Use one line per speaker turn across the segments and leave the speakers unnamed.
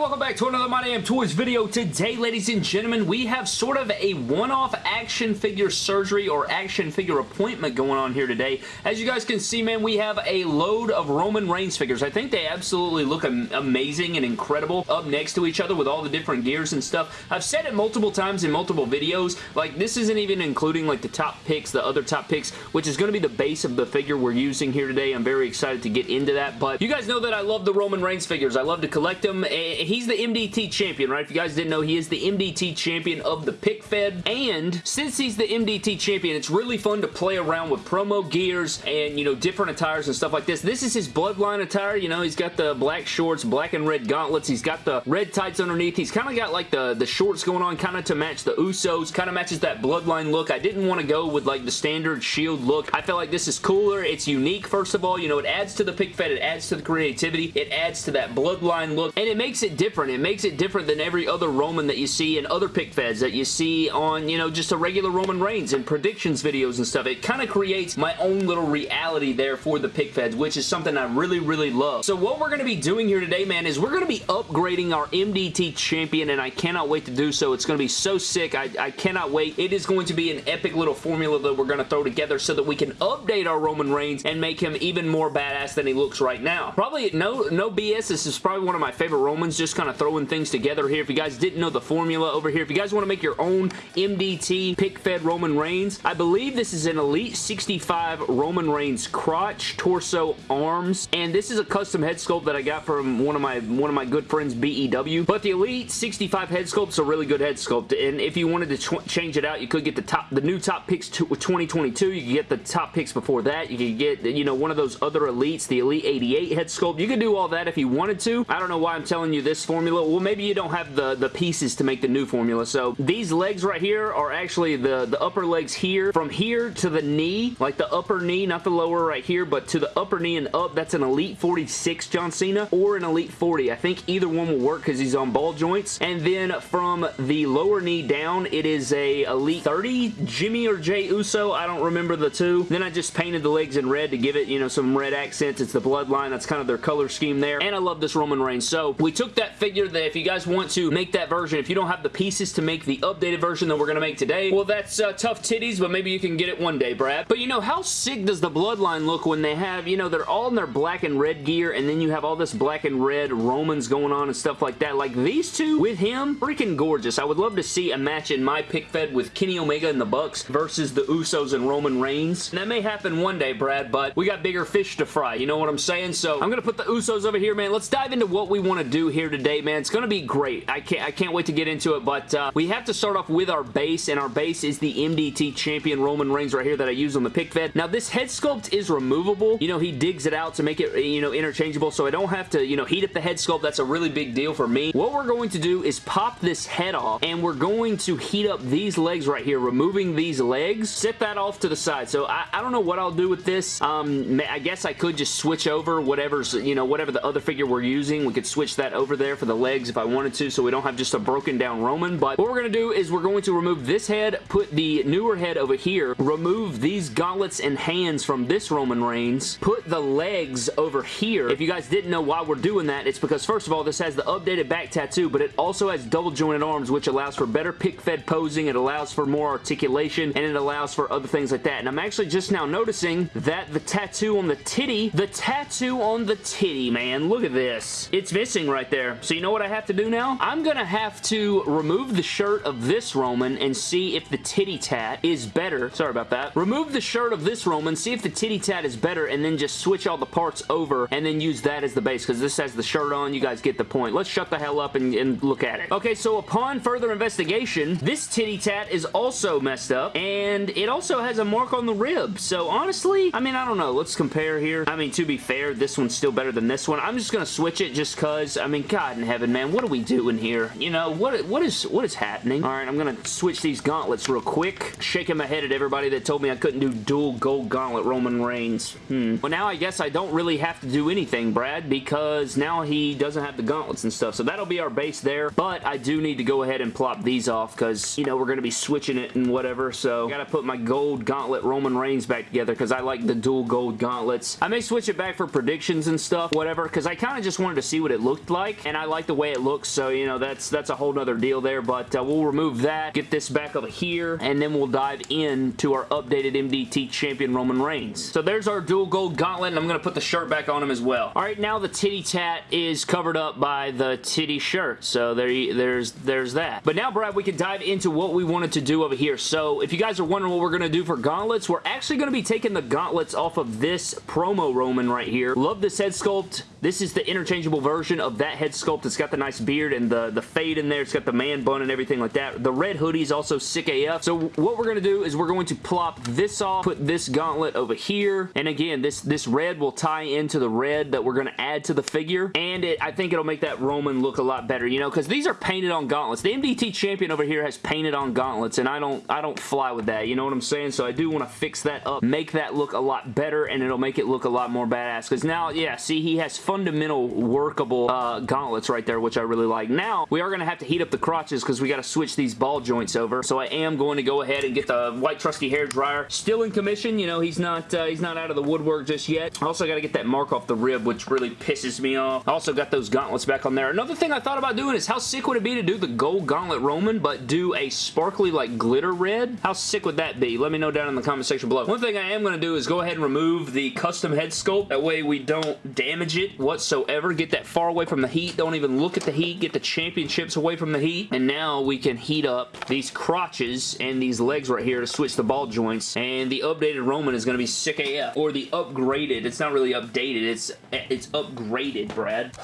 welcome back to another My Damn Toys video. Today, ladies and gentlemen, we have sort of a one-off action figure surgery or action figure appointment going on here today. As you guys can see, man, we have a load of Roman Reigns figures. I think they absolutely look amazing and incredible up next to each other with all the different gears and stuff. I've said it multiple times in multiple videos. Like, this isn't even including, like, the top picks, the other top picks, which is going to be the base of the figure we're using here today. I'm very excited to get into that, but you guys know that I love the Roman Reigns figures. I love to collect them eh, he's the MDT champion, right? If you guys didn't know, he is the MDT champion of the pick fed, and since he's the MDT champion, it's really fun to play around with promo gears and, you know, different attires and stuff like this. This is his bloodline attire, you know, he's got the black shorts, black and red gauntlets, he's got the red tights underneath, he's kind of got like the, the shorts going on kind of to match the Usos, kind of matches that bloodline look. I didn't want to go with like the standard shield look. I feel like this is cooler, it's unique first of all, you know, it adds to the pick fed, it adds to the creativity, it adds to that bloodline look, and it makes makes it different. It makes it different than every other Roman that you see in other pick feds that you see on, you know, just a regular Roman Reigns and predictions videos and stuff. It kind of creates my own little reality there for the pick feds, which is something I really, really love. So what we're going to be doing here today, man, is we're going to be upgrading our MDT champion, and I cannot wait to do so. It's going to be so sick. I, I cannot wait. It is going to be an epic little formula that we're going to throw together so that we can update our Roman Reigns and make him even more badass than he looks right now. Probably, no, no BS, this is probably one of my favorite Romans, just kind of throwing things together here. If you guys didn't know the formula over here, if you guys want to make your own MDT pick-fed Roman Reigns, I believe this is an Elite 65 Roman Reigns crotch, torso, arms, and this is a custom head sculpt that I got from one of my one of my good friends, BEW. But the Elite 65 head sculpt's a really good head sculpt, and if you wanted to change it out, you could get the top, the new top picks to 2022. You could get the top picks before that. You could get, you know, one of those other Elites, the Elite 88 head sculpt. You could do all that if you wanted to. I don't know why I'm telling telling you this formula. Well, maybe you don't have the, the pieces to make the new formula. So these legs right here are actually the, the upper legs here. From here to the knee, like the upper knee, not the lower right here, but to the upper knee and up, that's an Elite 46 John Cena or an Elite 40. I think either one will work because he's on ball joints. And then from the lower knee down, it is a Elite 30 Jimmy or Jay Uso. I don't remember the two. Then I just painted the legs in red to give it, you know, some red accents. It's the bloodline. That's kind of their color scheme there. And I love this Roman Reigns. So we took that figure that if you guys want to make that version, if you don't have the pieces to make the updated version that we're going to make today, well, that's uh, tough titties, but maybe you can get it one day, Brad. But you know, how sick does the Bloodline look when they have, you know, they're all in their black and red gear, and then you have all this black and red Romans going on and stuff like that. Like, these two with him, freaking gorgeous. I would love to see a match in my pick fed with Kenny Omega and the Bucks versus the Usos and Roman Reigns. And that may happen one day, Brad, but we got bigger fish to fry. You know what I'm saying? So, I'm going to put the Usos over here, man. Let's dive into what we want to do here today man. It's going to be great. I can't, I can't wait to get into it, but uh, we have to start off with our base, and our base is the MDT Champion Roman Reigns right here that I use on the pick fed. Now, this head sculpt is removable. You know, he digs it out to make it, you know, interchangeable, so I don't have to, you know, heat up the head sculpt. That's a really big deal for me. What we're going to do is pop this head off, and we're going to heat up these legs right here, removing these legs. Set that off to the side. So, I, I don't know what I'll do with this. Um, I guess I could just switch over whatever's, you know, whatever the other figure we're using. We could switch that over there for the legs if I wanted to so we don't have just a broken down Roman. But what we're going to do is we're going to remove this head, put the newer head over here, remove these gauntlets and hands from this Roman Reigns, put the legs over here. If you guys didn't know why we're doing that, it's because first of all, this has the updated back tattoo, but it also has double jointed arms, which allows for better pick-fed posing, it allows for more articulation, and it allows for other things like that. And I'm actually just now noticing that the tattoo on the titty, the tattoo on the titty, man, look at this. It's missing right there. So you know what I have to do now? I'm gonna have to remove the shirt of this Roman and see if the titty tat is better. Sorry about that. Remove the shirt of this Roman, see if the titty tat is better, and then just switch all the parts over and then use that as the base because this has the shirt on. You guys get the point. Let's shut the hell up and, and look at it. Okay, so upon further investigation, this titty tat is also messed up and it also has a mark on the rib. So honestly, I mean, I don't know. Let's compare here. I mean, to be fair, this one's still better than this one. I'm just gonna switch it just because, I mean, God in heaven, man man. What are we doing here? You know, what what is what is happening? All right, I'm going to switch these gauntlets real quick. Shaking my head at everybody that told me I couldn't do dual gold gauntlet Roman Reigns. Hmm. Well, now I guess I don't really have to do anything, Brad, because now he doesn't have the gauntlets and stuff. So that'll be our base there, but I do need to go ahead and plop these off because, you know, we're going to be switching it and whatever. So I got to put my gold gauntlet Roman Reigns back together because I like the dual gold gauntlets. I may switch it back for predictions and stuff, whatever, because I kind of just wanted to see what it looked like. And I like the way it looks, so, you know, that's that's a whole nother deal there, but uh, we'll remove that, get this back over here, and then we'll dive into our updated MDT champion Roman Reigns. So there's our dual gold gauntlet, and I'm going to put the shirt back on him as well. All right, now the titty tat is covered up by the titty shirt, so there, there's, there's that. But now, Brad, we can dive into what we wanted to do over here. So if you guys are wondering what we're going to do for gauntlets, we're actually going to be taking the gauntlets off of this promo Roman right here. Love this head sculpt. This is the interchangeable version of that head sculpt. It's got the nice beard and the, the fade in there. It's got the man bun and everything like that. The red hoodie is also sick AF. So what we're going to do is we're going to plop this off, put this gauntlet over here. And again, this, this red will tie into the red that we're going to add to the figure. And it, I think it'll make that Roman look a lot better, you know, because these are painted on gauntlets. The MDT champion over here has painted on gauntlets, and I don't, I don't fly with that, you know what I'm saying? So I do want to fix that up, make that look a lot better, and it'll make it look a lot more badass. Because now, yeah, see, he has fundamental workable uh, gauntlets right there, which I really like. Now, we are going to have to heat up the crotches because we got to switch these ball joints over. So I am going to go ahead and get the white trusty hair dryer. Still in commission, you know, he's not uh, he's not out of the woodwork just yet. Also got to get that mark off the rib, which really pisses me off. I also got those gauntlets back on there. Another thing I thought about doing is how sick would it be to do the gold gauntlet Roman, but do a sparkly like glitter red? How sick would that be? Let me know down in the comment section below. One thing I am going to do is go ahead and remove the custom head sculpt. That way we don't damage it whatsoever. Get that far away from the heat. Don't even look at the heat. Get the championships away from the heat. And now we can heat up these crotches and these legs right here to switch the ball joints. And the updated Roman is going to be sick AF. Or the upgraded. It's not really updated. It's, it's upgraded, Brad.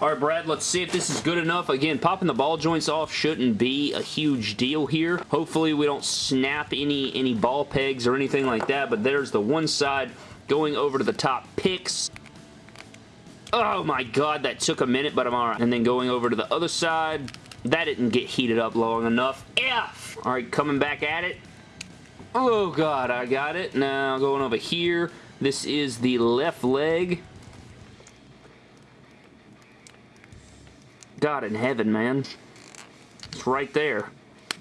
All right, Brad, let's see if this is good enough. Again, popping the ball joints off shouldn't be a huge deal here. Hopefully, we don't snap any, any ball pegs or anything like that, but there's the one side going over to the top picks. Oh my god, that took a minute, but I'm alright. And then going over to the other side. That didn't get heated up long enough. F! Alright, coming back at it. Oh god, I got it. Now going over here. This is the left leg. God in heaven, man. It's right there.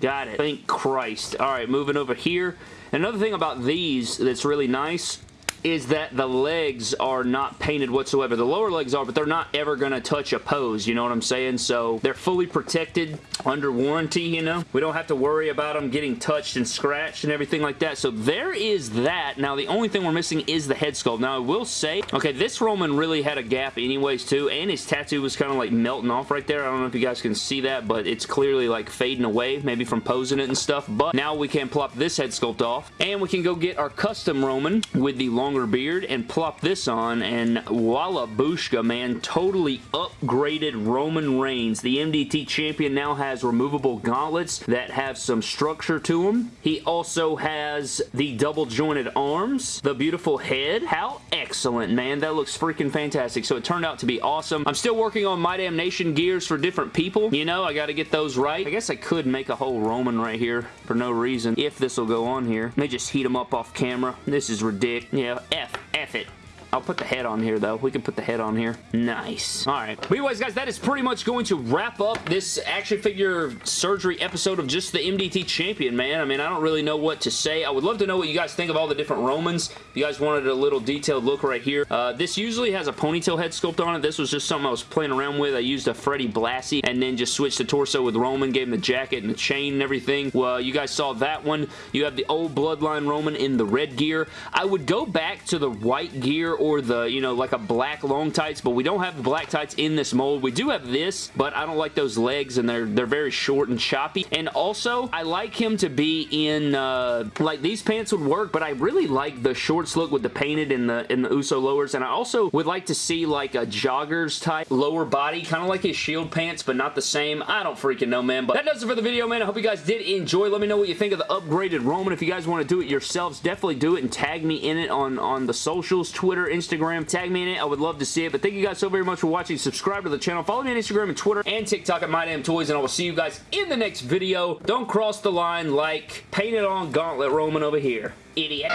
Got it. Thank Christ. All right, moving over here. Another thing about these that's really nice is that the legs are not painted whatsoever. The lower legs are, but they're not ever going to touch a pose, you know what I'm saying? So they're fully protected under warranty, you know? We don't have to worry about them getting touched and scratched and everything like that. So there is that. Now, the only thing we're missing is the head sculpt. Now, I will say, okay, this Roman really had a gap anyways, too, and his tattoo was kind of like melting off right there. I don't know if you guys can see that, but it's clearly like fading away, maybe from posing it and stuff. But now we can plop this head sculpt off, and we can go get our custom Roman with the long longer beard and plop this on and voila booshka, man. Totally upgraded Roman Reigns. The MDT champion now has removable gauntlets that have some structure to them. He also has the double jointed arms, the beautiful head. How excellent, man. That looks freaking fantastic. So it turned out to be awesome. I'm still working on My Damn Nation gears for different people. You know, I got to get those right. I guess I could make a whole Roman right here for no reason if this will go on here. They just heat them up off camera. This is ridiculous. Yeah, F. F it. I'll put the head on here, though. We can put the head on here. Nice. All right. But anyways, guys, that is pretty much going to wrap up this action figure surgery episode of just the MDT Champion, man. I mean, I don't really know what to say. I would love to know what you guys think of all the different Romans. If you guys wanted a little detailed look right here. Uh, this usually has a ponytail head sculpt on it. This was just something I was playing around with. I used a Freddie Blassie and then just switched the torso with Roman, gave him the jacket and the chain and everything. Well, you guys saw that one. You have the old Bloodline Roman in the red gear. I would go back to the white gear or the, you know, like a black long tights, but we don't have the black tights in this mold. We do have this, but I don't like those legs, and they're they're very short and choppy. And also, I like him to be in, uh, like, these pants would work, but I really like the shorts look with the painted in the, in the Uso lowers, and I also would like to see, like, a joggers type lower body, kind of like his Shield pants, but not the same. I don't freaking know, man, but that does it for the video, man. I hope you guys did enjoy. Let me know what you think of the upgraded Roman. If you guys want to do it yourselves, definitely do it and tag me in it on, on the socials, Twitter, Instagram. Tag me in it. I would love to see it. But thank you guys so very much for watching. Subscribe to the channel. Follow me on Instagram and Twitter and TikTok at MyDamnToys. And I will see you guys in the next video. Don't cross the line like painted on Gauntlet Roman over here. Idiot.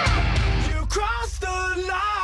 You crossed the line.